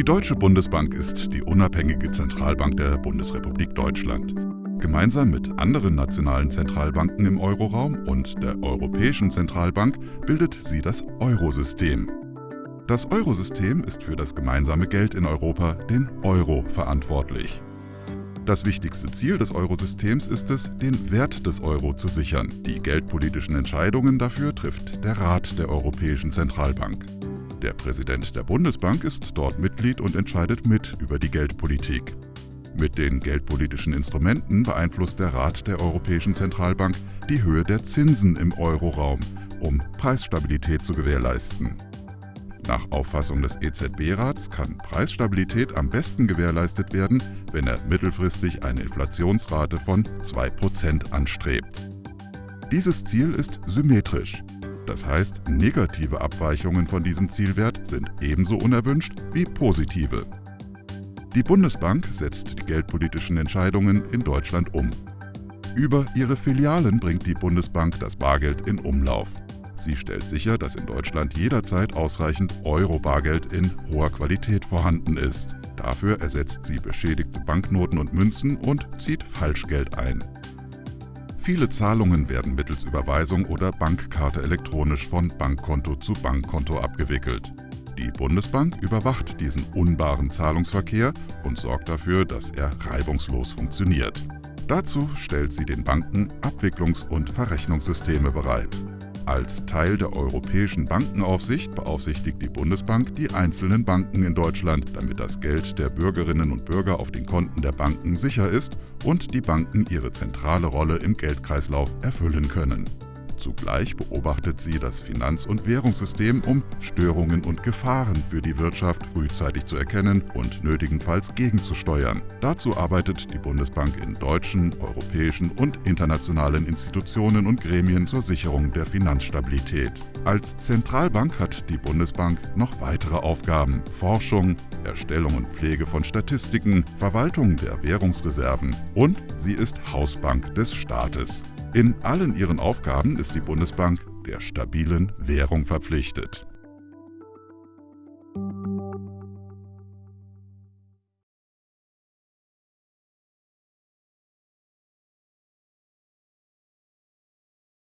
Die Deutsche Bundesbank ist die unabhängige Zentralbank der Bundesrepublik Deutschland. Gemeinsam mit anderen nationalen Zentralbanken im Euroraum und der Europäischen Zentralbank bildet sie das Eurosystem. Das Eurosystem ist für das gemeinsame Geld in Europa, den Euro, verantwortlich. Das wichtigste Ziel des Eurosystems ist es, den Wert des Euro zu sichern. Die geldpolitischen Entscheidungen dafür trifft der Rat der Europäischen Zentralbank. Der Präsident der Bundesbank ist dort Mitglied und entscheidet mit über die Geldpolitik. Mit den geldpolitischen Instrumenten beeinflusst der Rat der Europäischen Zentralbank die Höhe der Zinsen im Euroraum, um Preisstabilität zu gewährleisten. Nach Auffassung des EZB-Rats kann Preisstabilität am besten gewährleistet werden, wenn er mittelfristig eine Inflationsrate von 2% anstrebt. Dieses Ziel ist symmetrisch. Das heißt, negative Abweichungen von diesem Zielwert sind ebenso unerwünscht wie positive. Die Bundesbank setzt die geldpolitischen Entscheidungen in Deutschland um. Über ihre Filialen bringt die Bundesbank das Bargeld in Umlauf. Sie stellt sicher, dass in Deutschland jederzeit ausreichend Euro-Bargeld in hoher Qualität vorhanden ist. Dafür ersetzt sie beschädigte Banknoten und Münzen und zieht Falschgeld ein. Viele Zahlungen werden mittels Überweisung oder Bankkarte elektronisch von Bankkonto zu Bankkonto abgewickelt. Die Bundesbank überwacht diesen unbaren Zahlungsverkehr und sorgt dafür, dass er reibungslos funktioniert. Dazu stellt sie den Banken Abwicklungs- und Verrechnungssysteme bereit. Als Teil der Europäischen Bankenaufsicht beaufsichtigt die Bundesbank die einzelnen Banken in Deutschland, damit das Geld der Bürgerinnen und Bürger auf den Konten der Banken sicher ist und die Banken ihre zentrale Rolle im Geldkreislauf erfüllen können. Zugleich beobachtet sie das Finanz- und Währungssystem, um Störungen und Gefahren für die Wirtschaft frühzeitig zu erkennen und nötigenfalls gegenzusteuern. Dazu arbeitet die Bundesbank in deutschen, europäischen und internationalen Institutionen und Gremien zur Sicherung der Finanzstabilität. Als Zentralbank hat die Bundesbank noch weitere Aufgaben. Forschung, Erstellung und Pflege von Statistiken, Verwaltung der Währungsreserven und sie ist Hausbank des Staates. In allen ihren Aufgaben ist die Bundesbank der stabilen Währung verpflichtet.